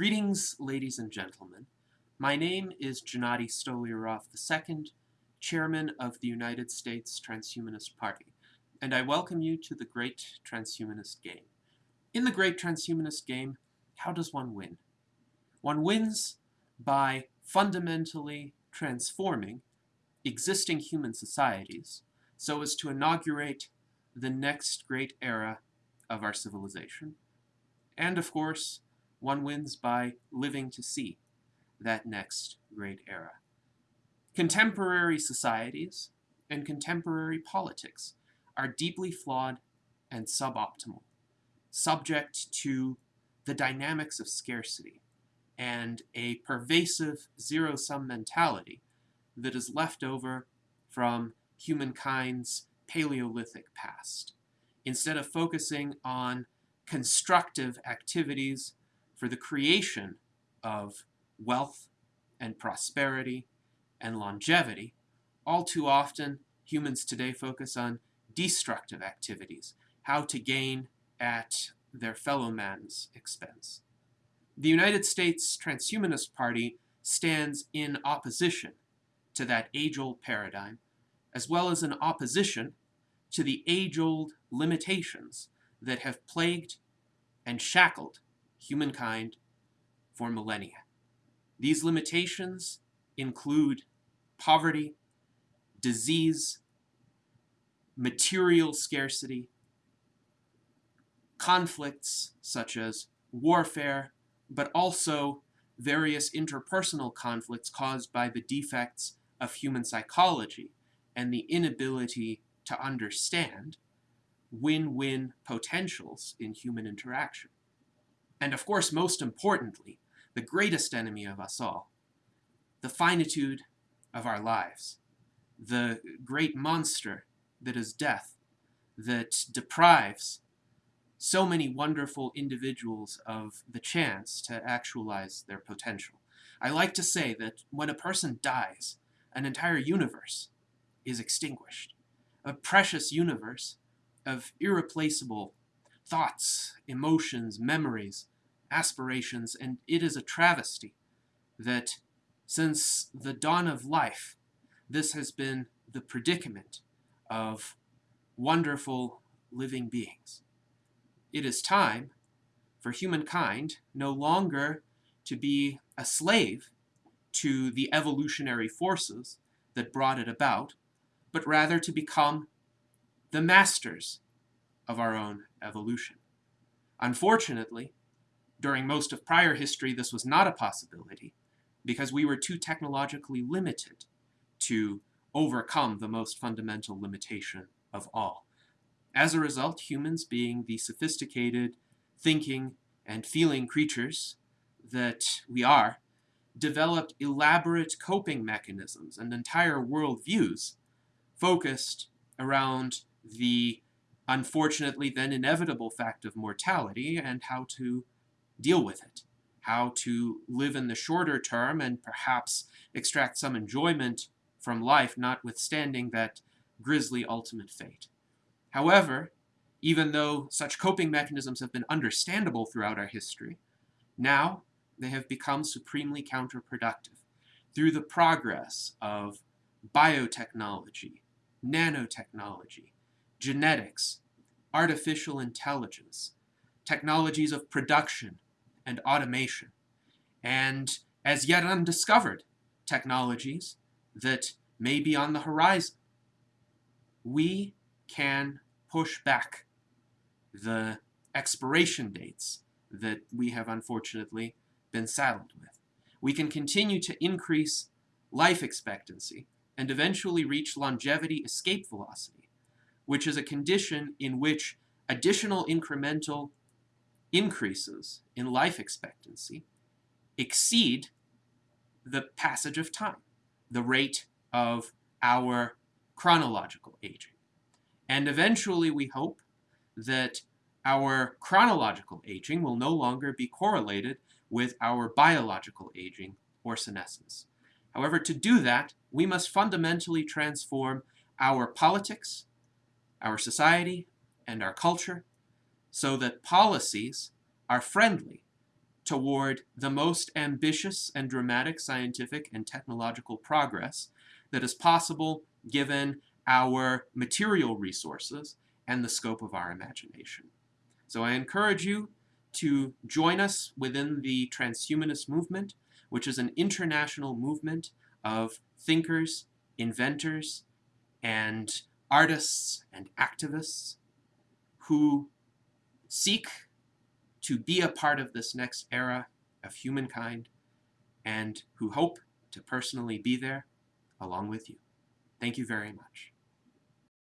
Greetings, ladies and gentlemen. My name is Gennady Stolyarov II, Chairman of the United States Transhumanist Party, and I welcome you to the Great Transhumanist Game. In the Great Transhumanist Game, how does one win? One wins by fundamentally transforming existing human societies so as to inaugurate the next great era of our civilization. And of course, one wins by living to see that next great era. Contemporary societies and contemporary politics are deeply flawed and suboptimal, subject to the dynamics of scarcity and a pervasive zero-sum mentality that is left over from humankind's Paleolithic past. Instead of focusing on constructive activities for the creation of wealth and prosperity and longevity, all too often humans today focus on destructive activities, how to gain at their fellow man's expense. The United States Transhumanist Party stands in opposition to that age-old paradigm, as well as in opposition to the age-old limitations that have plagued and shackled humankind for millennia. These limitations include poverty, disease, material scarcity, conflicts such as warfare, but also various interpersonal conflicts caused by the defects of human psychology and the inability to understand win-win potentials in human interaction. And of course, most importantly, the greatest enemy of us all, the finitude of our lives, the great monster that is death, that deprives so many wonderful individuals of the chance to actualize their potential. I like to say that when a person dies, an entire universe is extinguished. A precious universe of irreplaceable thoughts, emotions, memories, aspirations, and it is a travesty that since the dawn of life, this has been the predicament of wonderful living beings. It is time for humankind no longer to be a slave to the evolutionary forces that brought it about, but rather to become the masters of our own evolution. Unfortunately, during most of prior history, this was not a possibility because we were too technologically limited to overcome the most fundamental limitation of all. As a result, humans being the sophisticated, thinking, and feeling creatures that we are, developed elaborate coping mechanisms and entire worldviews focused around the unfortunately then inevitable fact of mortality and how to deal with it, how to live in the shorter term and perhaps extract some enjoyment from life notwithstanding that grisly ultimate fate. However, even though such coping mechanisms have been understandable throughout our history, now they have become supremely counterproductive through the progress of biotechnology, nanotechnology, genetics, artificial intelligence, technologies of production and automation, and as yet undiscovered technologies that may be on the horizon. We can push back the expiration dates that we have unfortunately been saddled with. We can continue to increase life expectancy and eventually reach longevity escape velocity, which is a condition in which additional incremental increases in life expectancy exceed the passage of time, the rate of our chronological aging. And eventually we hope that our chronological aging will no longer be correlated with our biological aging or senescence. However, to do that, we must fundamentally transform our politics, our society, and our culture so that policies are friendly toward the most ambitious and dramatic scientific and technological progress that is possible given our material resources and the scope of our imagination. So I encourage you to join us within the transhumanist movement, which is an international movement of thinkers, inventors, and artists and activists who seek to be a part of this next era of humankind and who hope to personally be there along with you. Thank you very much.